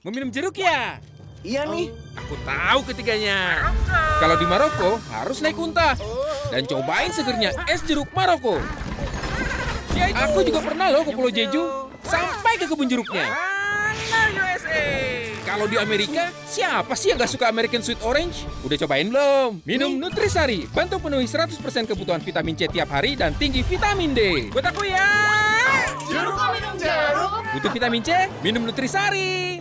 Mau minum jeruk ya? Iya nih. Oh, aku tahu ketiganya. Kalau di Maroko harus naik unta. Dan cobain segernya es jeruk Maroko. Aku juga pernah loh ke Pulau Jeju. Sampai ke kebun jeruknya. Kalau di Amerika, siapa sih yang gak suka American Sweet Orange? Udah cobain belum? Minum Nutrisari, bantu penuhi 100% kebutuhan vitamin C tiap hari dan tinggi vitamin D. Buat aku ya. Jeruk minum jeruk? Butuh vitamin C? Minum Nutrisari.